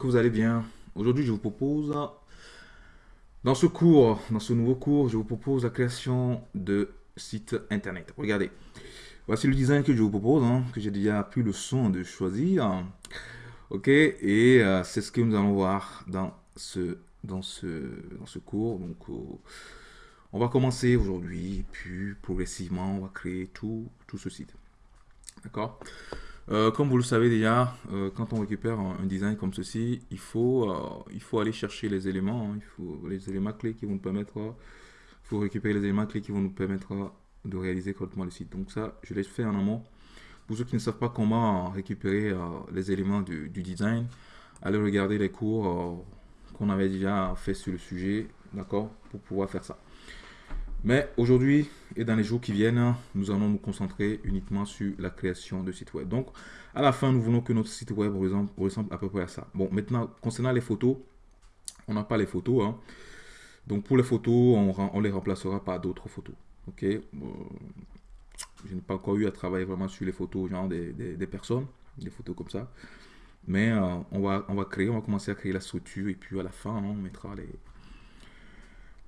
que vous allez bien? Aujourd'hui, je vous propose, dans ce cours, dans ce nouveau cours, je vous propose la création de sites internet. Regardez, voici le design que je vous propose, hein, que j'ai déjà pris le son de choisir. Ok, et euh, c'est ce que nous allons voir dans ce, dans ce, dans ce cours. Donc, euh, on va commencer aujourd'hui, puis progressivement, on va créer tout, tout ce site. D'accord? Euh, comme vous le savez déjà, euh, quand on récupère un, design comme ceci, il faut, euh, il faut aller chercher les éléments, hein. il faut les éléments clés qui vont nous permettre, faut récupérer les éléments clés qui vont nous permettre de réaliser correctement le site. Donc ça, je l'ai fait en amont. Pour ceux qui ne savent pas comment récupérer les éléments du, du, design, allez regarder les cours qu'on avait déjà fait sur le sujet, d'accord, pour pouvoir faire ça. Mais aujourd'hui et dans les jours qui viennent, nous allons nous concentrer uniquement sur la création de sites web. Donc, à la fin, nous voulons que notre site web ressemble, à peu près à ça. Bon, maintenant, concernant les photos, on n'a pas les photos. Hein. Donc, pour les photos, on, les remplacera par d'autres photos. Ok? Je n'ai pas encore eu à travailler vraiment sur les photos, genre des, personnes, des photos comme ça. Mais euh, on, va, on va créer, on va commencer à créer la structure et puis à la fin, on mettra les,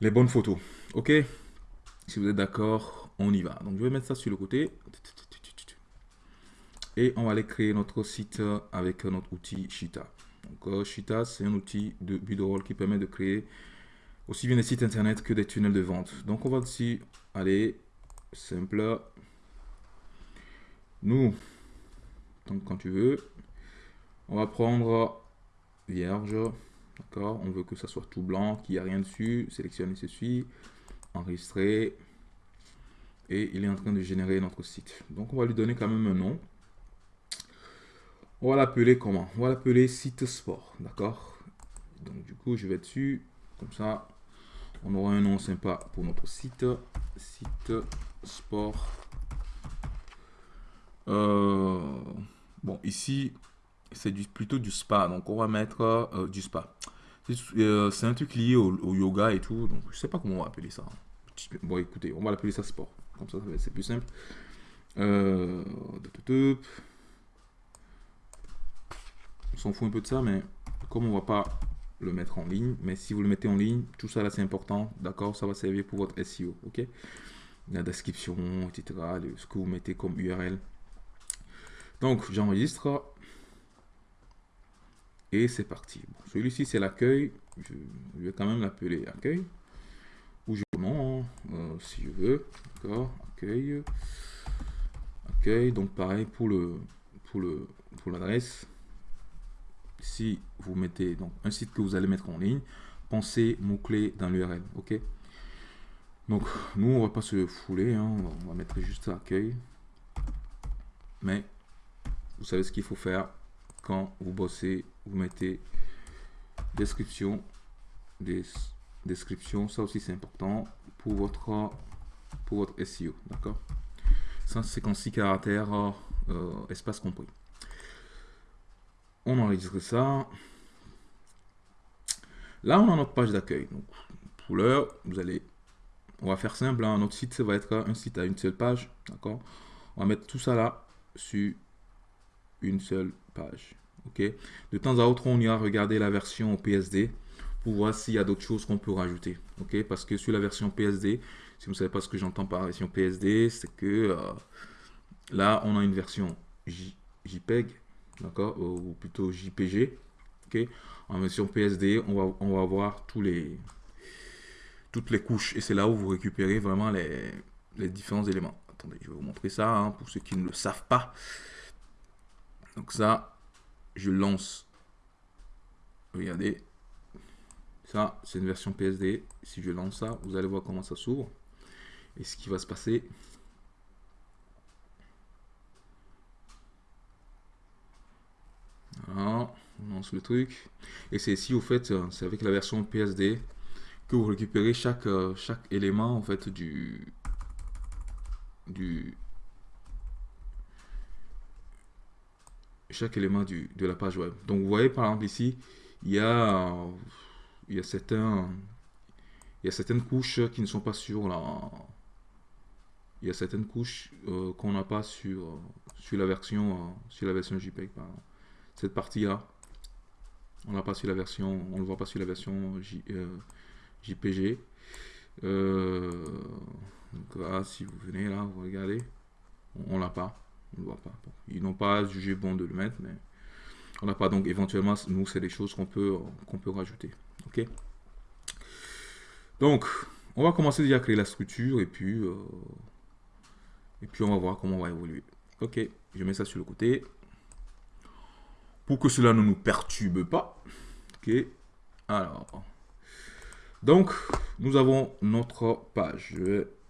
les bonnes photos. Ok? Si vous êtes d'accord, on y va. Donc je vais mettre ça sur le côté. Et on va aller créer notre site avec notre outil Shita. Donc euh, Shita, c'est un outil de build qui permet de créer aussi bien des sites internet que des tunnels de vente. Donc on va ici aller simple. Nous, donc quand tu veux, on va prendre vierge. D'accord? On veut que ça soit tout blanc, qu'il n'y a rien dessus. Sélectionner ceci enregistrer et il est en train de générer notre site. Donc on va lui donner quand même un nom. On va l'appeler comment? On va l'appeler site sport, d'accord? Donc du coup je vais dessus, comme ça on aura un nom sympa pour notre site. Site sport. Euh, bon ici c'est plutôt du spa, donc on va mettre euh, du spa. Euh, c'est un truc lié au, yoga et tout, donc je sais pas comment on va appeler ça. Bon, écoutez, on va l'appeler ça sport. Comme ça, c'est plus simple. Euh, on s'en fout un peu de ça, mais comme on va pas le mettre en ligne, mais si vous le mettez en ligne, tout ça là c'est important, d'accord Ça va servir pour votre SEO, ok? La description, etc., ce que vous mettez comme URL. Donc j'enregistre. Et c'est parti. Celui-ci, c'est l'accueil. Je, vais quand même l'appeler accueil. Ou je non, euh, si je veux. D'accord. Accueil. Accueil. Donc pareil pour le pour le pour l'adresse. Si vous mettez donc un site que vous allez mettre en ligne, pensez mot-clé dans l'URL. Ok? Donc nous on va pas se fouler, hein. on va mettre juste accueil. Mais vous savez ce qu'il faut faire quand vous bossez, vous mettez description, des description, ça aussi c'est important pour votre pour votre SEO, d'accord? 156 caractères, euh, espace compris. On enregistre ça. Là, on a notre page d'accueil. Donc, pour l'heure, vous allez, on va faire simple. Hein. Notre site, ça va être un site à une seule page, d'accord? On va mettre tout ça là sur une seule page. Ok? De temps à autre, on ira regarder la version PSD pour voir s'il y a d'autres choses qu'on peut rajouter. Ok? Parce que sur la version PSD, si vous ne savez pas ce que j'entends par version PSD, c'est que euh, là, on a une version JPEG, d'accord, ou plutôt JPG. Ok? En version PSD, on va, on va voir tous les, toutes les couches. Et c'est là où vous récupérez vraiment les, les différents éléments. Attendez, je vais vous montrer ça hein, pour ceux qui ne le savent pas. Donc ça, je lance. Regardez. Ça, c'est une version PSD. Si je lance ça, vous allez voir comment ça s'ouvre. Et ce qui va se passer. On lance le truc. Et c'est ici, au fait, c'est avec la version PSD que vous récupérez chaque, euh, chaque élément, en fait, du, du, chaque élément du, de la page web. Donc vous voyez par exemple ici, il y a, il y a, certains, il y a certaines couches qui ne sont pas sur la... Il y a certaines couches euh, qu'on n'a pas sur, sur, la version, euh, sur la version JPEG. Cette partie-là, On l'a pas sur la version, on le voit pas sur la version JPG. donc là, si vous venez là, vous regardez, on, l'a pas, on le voit pas. ils n'ont pas jugé bon de le mettre, mais on n'a pas. Donc éventuellement, nous, c'est des choses qu'on peut, qu'on peut rajouter. Ok? Donc, on va commencer déjà à créer la structure et puis, euh, et puis on va voir comment on va évoluer. Ok, je mets ça sur le côté. Pour que cela ne nous perturbe pas. Ok, alors. Donc, nous avons notre page.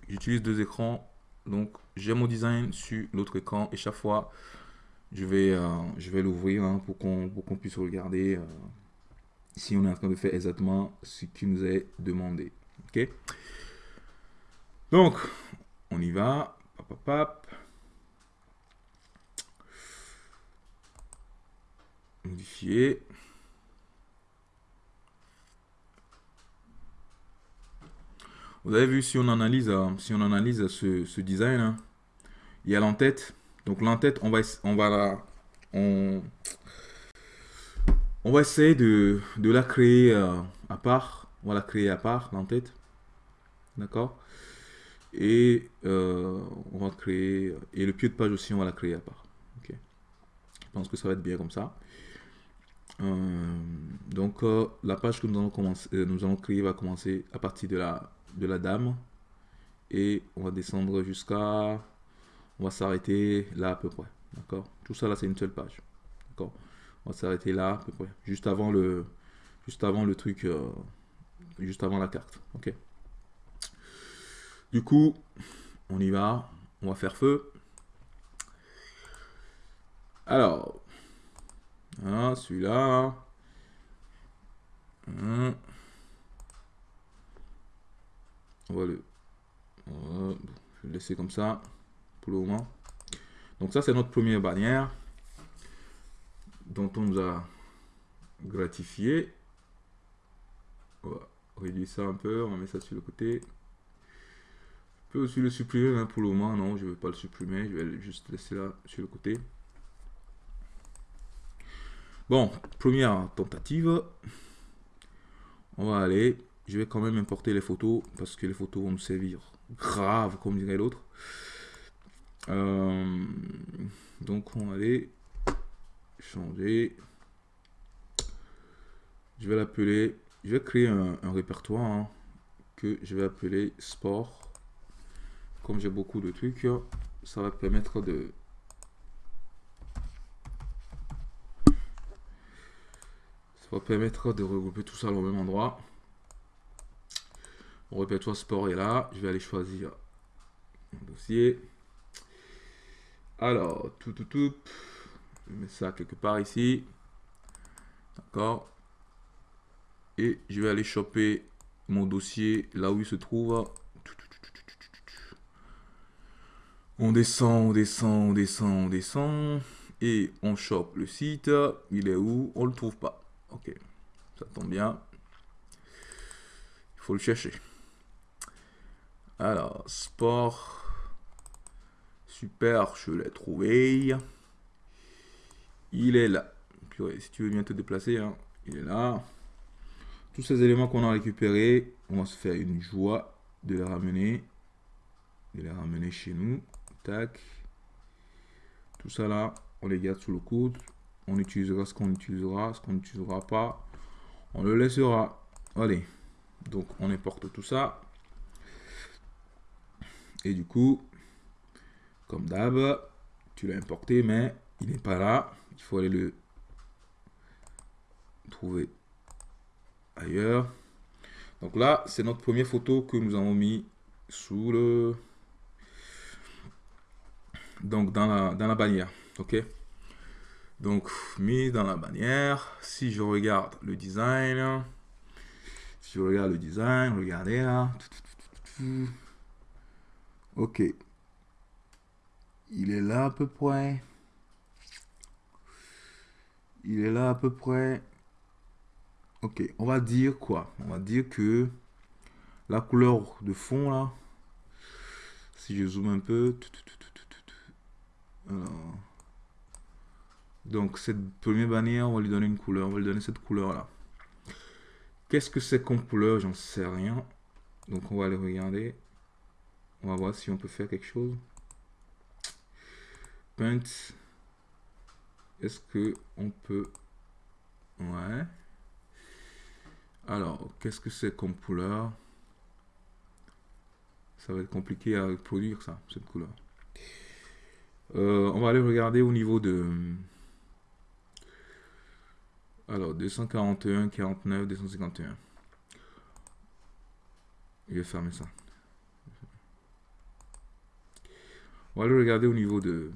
J'utilise deux écrans. Donc, j'ai mon design sur l'autre écran et chaque fois, je vais, euh, vais l'ouvrir hein, pour qu'on puisse regarder euh, si on est en train de faire exactement ce qui nous est demandé. Ok? Donc, on y va. Modifier. Vous avez vu, si on analyse, euh, si on analyse ce, design, hein, il y a l'entête. Donc l'entête, on va, on va, on, on va essayer de, la créer euh, à part. On va la créer à part, l'entête. D'accord? Et euh, on va créer... Et le pied de page aussi, on va la créer à part. Ok? Je pense que ça va être bien comme ça. Euh, donc, la page que nous allons, commencer, nous allons créer va commencer à partir de la, de la dame. Et on va descendre jusqu'à... On va s'arrêter là à peu près. D'accord? Tout ça là, c'est une seule page. D'accord? On va s'arrêter là à peu près. Juste avant le, juste avant le truc... juste avant la carte. Ok? Du coup, on y va. On va faire feu. Alors, voilà, celui-là. On va le... je vais le laisser comme ça pour le moment. Donc ça, c'est notre première bannière dont on nous a gratifié. On va réduire ça un peu, on va mettre ça sur le côté peux aussi le supprimer, mais pour le moment, non, je ne vais pas le supprimer. Je vais juste laisser là sur le côté. Bon, première tentative. On va aller. Je vais quand même importer les photos parce que les photos vont nous servir grave, comme dirait l'autre. Euh, donc, on va aller changer. Je vais l'appeler. Je vais créer un, répertoire hein, que je vais appeler sport comme j'ai beaucoup de trucs, ça va permettre de... Ça va permettre de regrouper tout ça au même endroit. Mon répertoire sport est là. Je vais aller choisir un dossier. Alors, tout, tout, tout. Je mets ça quelque part ici. D'accord. Et je vais aller choper mon dossier là où il se trouve. On descend, on descend, on descend, on descend. Et on chope le site. Il est où? On le trouve pas. Ok, ça tombe bien. Il faut le chercher. Alors, sport. Super, je l'ai trouvé. Il est là. si tu veux bien te déplacer, hein, il est là. Tous ces éléments qu'on a récupérés, on va se faire une joie de les ramener. De les ramener chez nous. Tac. Tout ça là, on les garde sous le coude. On utilisera ce qu'on utilisera, ce qu'on n'utilisera pas. On le laissera. Allez. Donc, on importe tout ça. Et du coup, comme d'hab, tu l'as importé, mais il n'est pas là. Il faut aller le trouver ailleurs. Donc là, c'est notre première photo que nous avons mis sous le donc dans la, dans la bannière. Ok? Donc, mis dans la bannière. Si je regarde le design, si je regarde le design, regardez là. Ok. Il est là à peu près. Il est là à peu près. Ok, on va dire quoi? On va dire que la couleur de fond là, si je zoome un peu, Donc, cette première bannière, on va lui donner une couleur. On va lui donner cette couleur-là. Qu'est-ce que c'est comme couleur? J'en sais rien. Donc, on va aller regarder. On va voir si on peut faire quelque chose. Est-ce que on peut... Ouais. Alors, qu'est-ce que c'est comme couleur? Ça va être compliqué à produire ça, cette couleur. Euh, on va aller regarder au niveau de... Alors, 241, 49, 251. Je vais fermer ça. On va aller regarder au niveau de...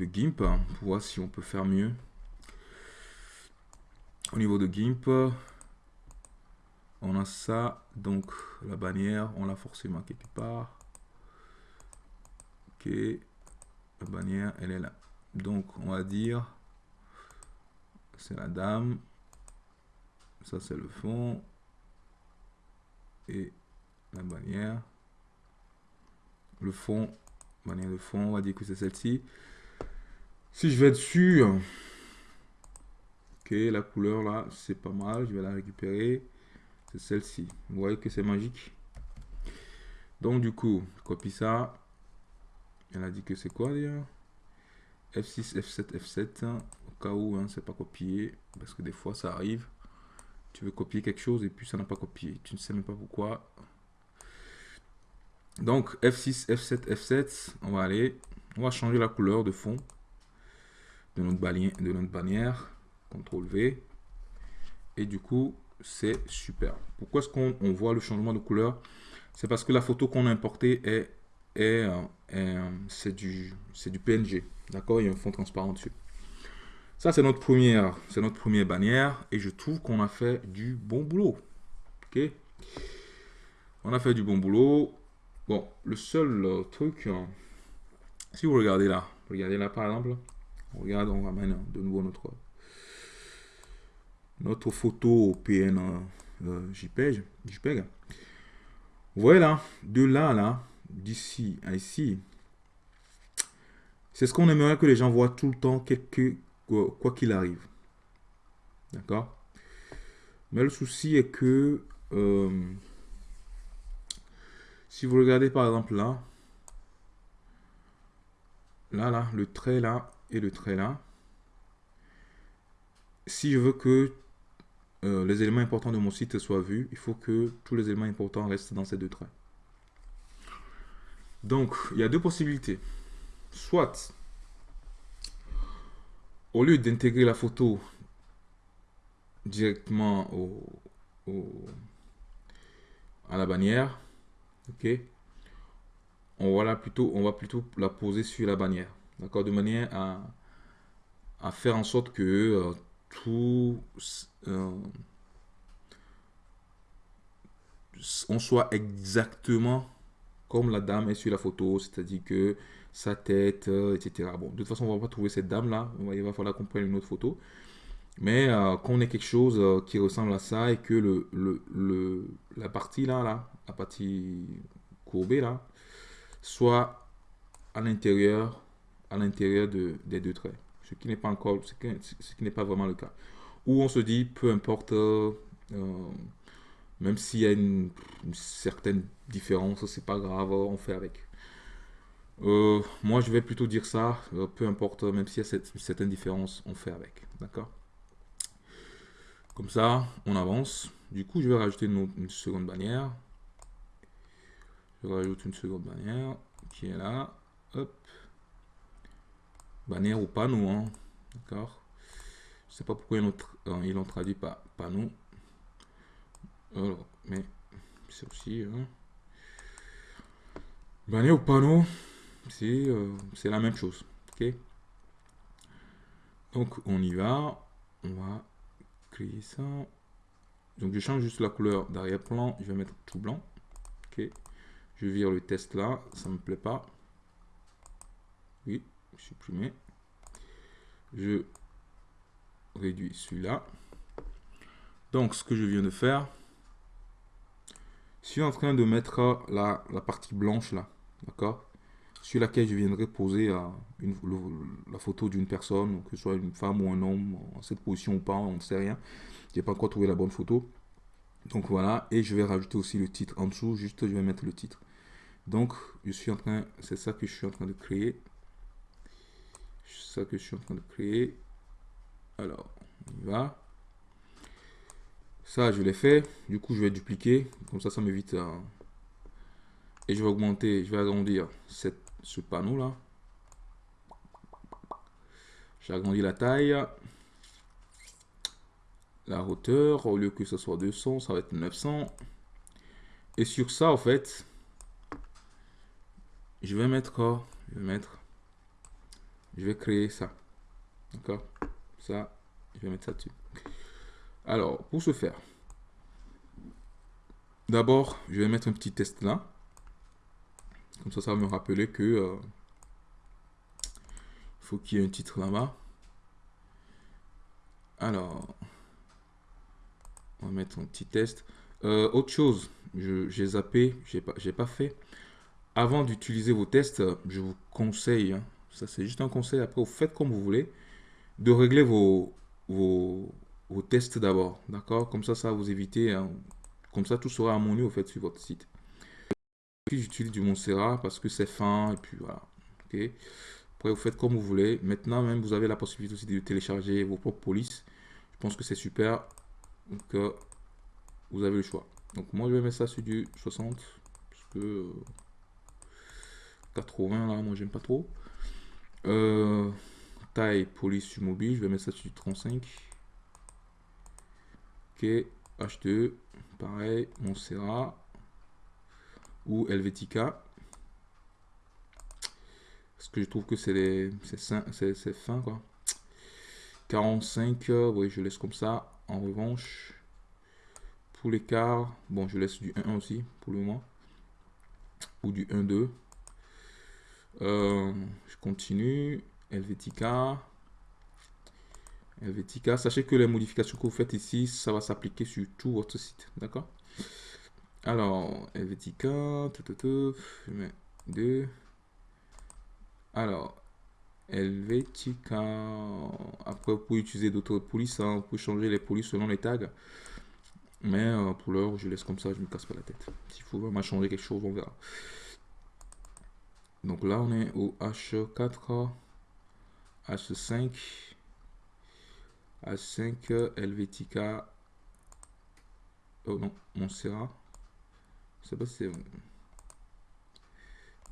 de GIMP hein, pour voir si on peut faire mieux. Au niveau de GIMP, on a ça, donc la bannière, on l'a forcément quelque part. Ok, la bannière, elle est là. Donc on va dire, c'est la dame, ça c'est le fond, et la bannière, le fond, bannière de fond, on va dire que c'est celle-ci. Si je vais dessus, ok, la couleur là, c'est pas mal, je vais la récupérer. C'est celle-ci. Vous voyez que c'est magique. Donc du coup, je copie ça. Elle a dit que c'est quoi d'ailleurs? F6, F7, F7. Au cas où hein, c'est pas copié. Parce que des fois ça arrive. Tu veux copier quelque chose et puis ça n'a pas copié. Tu ne sais même pas pourquoi. Donc F6, F7, F7. On va aller. On va changer la couleur de fond de notre bannière. De notre bannière. CTRL V. Et du coup, c'est super. Pourquoi est-ce qu'on voit le changement de couleur? C'est parce que la photo qu'on a importée est, est, euh, c'est du, PNG. D'accord? Il y a un fond transparent dessus. Ça, c'est notre première, c'est notre première bannière et je trouve qu'on a fait du bon boulot. Ok? On a fait du bon boulot. Bon, le seul euh, truc, euh, si vous regardez là, regardez là par exemple, regarde, on ramène de nouveau notre notre photo PN euh, JPEG, JPEG. Vous voyez là, de là, là, d'ici à ici, c'est ce qu'on aimerait que les gens voient tout le temps, quelque, quoi qu'il arrive. D'accord? Mais le souci est que, euh, si vous regardez par exemple là, là, là, le trait là et le trait là, si je veux que euh, les éléments importants de mon site soient vus, il faut que tous les éléments importants restent dans ces deux traits. Donc, il y a deux possibilités. Soit, au lieu d'intégrer la photo directement au, à la bannière, ok, on va, plutôt, on va plutôt la poser sur la bannière, d'accord, de manière à, à, faire en sorte que euh, tout euh, on soit exactement comme la dame est sur la photo, c'est-à-dire que sa tête, euh, etc. Bon, de toute façon, on va pas trouver cette dame-là, il va falloir qu'on prenne une autre photo. Mais euh, qu'on ait quelque chose qui ressemble à ça et que le, le, la partie là, là, la partie courbée là, soit à l'intérieur à l'intérieur de, des deux traits. Ce qui n'est pas encore, ce qui n'est pas vraiment le cas où on se dit, peu importe, euh, même s'il y a une, certaine différence, c'est pas grave, on fait avec. Euh, moi, je vais plutôt dire ça, euh, peu importe, même s'il y a cette, certaine différence, on fait avec. D'accord? Comme ça, on avance. Du coup, je vais rajouter une, seconde bannière. Je rajoute une seconde bannière qui est là. Hop. Bannière ou panneau, hein. D'accord je sais pas pourquoi ils l'ont traduit pas nous. mais c'est aussi... Hein. Bannière au panneau, euh, c'est la même chose. ok Donc on y va. On va créer ça. Donc je change juste la couleur d'arrière-plan. Je vais mettre tout blanc. ok Je vire le test là. Ça me plaît pas. Supprimer. Je réduit celui-là. Donc, ce que je viens de faire, je suis en train de mettre la, la partie blanche là, d'accord? Sur laquelle je viendrai poser euh, une, la photo d'une personne, que ce soit une femme ou un homme, en cette position ou pas, on ne sait rien. J'ai pas encore trouvé la bonne photo. Donc voilà, et je vais rajouter aussi le titre en dessous, juste je vais mettre le titre. Donc, je suis en train, c'est ça que je suis en train de créer. Ça que je suis en train de créer. Alors, on y va. Ça, je l'ai fait. Du coup, je vais dupliquer. Comme ça, ça m'évite. Et je vais augmenter, je vais agrandir cette, ce panneau-là. J'ai agrandi la taille. La hauteur, au lieu que ce soit 200, ça va être 900. Et sur ça, en fait, je vais mettre quoi? Je vais mettre... Je vais créer ça. D'accord? Ça, je vais mettre ça dessus. Alors, pour ce faire, d'abord, je vais mettre un petit test là. Comme ça, ça va me rappeler que euh, faut qu'il y ait un titre là-bas. Alors, on va mettre un petit test. Euh, autre chose, j'ai zappé, j'ai pas, pas fait. Avant d'utiliser vos tests, je vous conseille, hein, ça c'est juste un conseil, après vous faites comme vous voulez, de régler vos, vos, vos tests d'abord, d'accord? Comme ça, ça vous éviter, hein, comme ça tout sera harmonieux au fait sur votre site. J'utilise du Montserrat parce que c'est fin, et puis voilà, ok? Après, vous faites comme vous voulez. Maintenant, même, vous avez la possibilité aussi de télécharger vos propres polices. Je pense que c'est super. Donc, euh, vous avez le choix. Donc, moi, je vais mettre ça sur du 60. Parce que 80, là, moi, j'aime pas trop. Euh, taille police mobile, je vais mettre ça sur 35. Ok, H2, pareil, Montserrat ou Helvetica. Parce que je trouve que c'est c'est fin quoi. 45, oui, je laisse comme ça. En revanche, pour l'écart, bon, je laisse du 1 aussi pour le moment. Ou du 1-2. Euh, je continue. Helvetica. Helvetica. Sachez que les modifications que vous faites ici, ça va s'appliquer sur tout votre site. D'accord? Alors, Helvetica. je mets 2. Alors, Helvetica. Après, vous pouvez utiliser d'autres polices. Hein. Vous pouvez changer les polices selon les tags. Mais euh, pour l'heure, je laisse comme ça, je me casse pas la tête. S'il faut vraiment changer quelque chose, on verra. Donc là, on est au H4, H5, H5, Helvetica. Oh non, Montserrat. Je sais pas si c'est.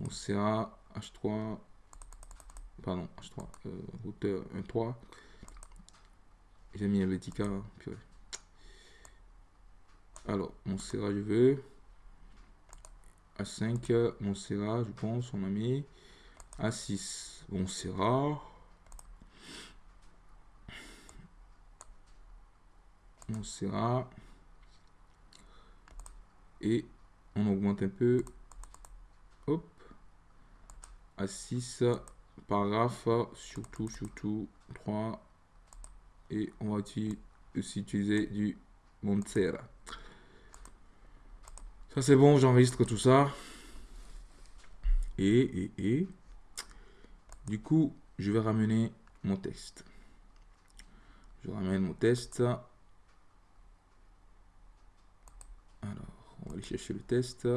Montserrat, H3. Pardon, H3. Euh, hauteur 1.3. J'ai mis Helvetica. Purée. Alors, Montserrat, je veux. A5, Montserrat, je pense, on a mis. A6, Montserrat. Montserrat. Et on augmente un peu. Hop. A6, paragraphe, surtout, surtout 3. Et on va aussi utiliser du Montserrat. C'est bon, j'enregistre tout ça. Et, et, et. Du coup, je vais ramener mon test. Je ramène mon test. Alors, on va aller chercher le test.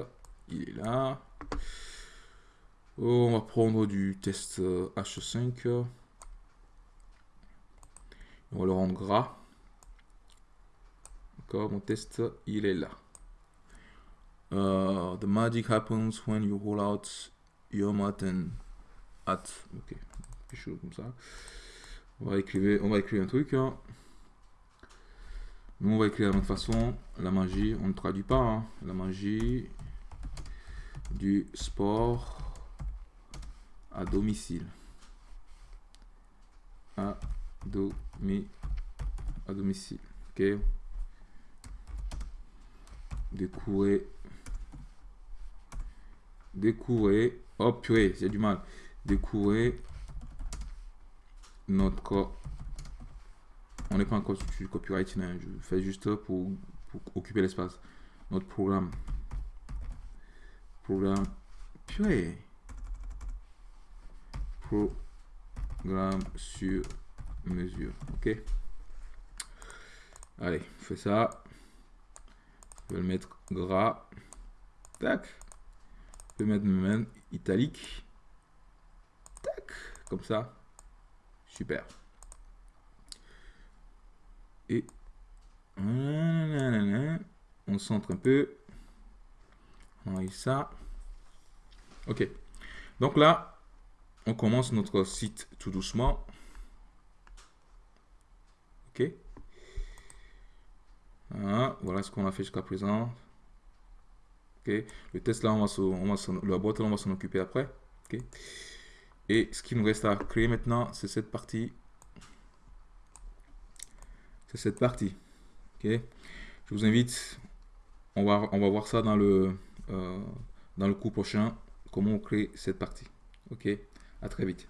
Il est là. Oh, on va prendre du test H5. On va le rendre gras. D'accord, mon test, il est là. Uh, the magic happens when you roll out your mat and at. Ok, quelque chose comme ça. On va écrire, on va écrire un truc. Hein. Nous, on va écrire de la façon. La magie, on ne traduit pas. Hein. La magie du sport à domicile. À, domi, à domicile. Ok. Découvrir découvrir, oh purée, j'ai du mal, découvrir notre, on n'est pas encore sur copyright, je fais juste pour, pour occuper l'espace, notre programme, programme, purée, programme sur mesure. Ok? Allez, on fait ça. Je vais le mettre gras. Tac. Mettre même italique. Tac. Comme ça. Super. Et on centre un peu. On a ça. Ok. Donc là, on commence notre site tout doucement. Ok. Voilà, ce qu'on a fait jusqu'à présent. Le test là, on va, on va la boîte là, on va s'en occuper après. Et ce qui nous reste à créer maintenant, c'est cette partie. C'est cette partie. Je vous invite, on va, on va voir ça dans le, euh, dans le cours prochain, comment on crée cette partie. Ok. À très vite.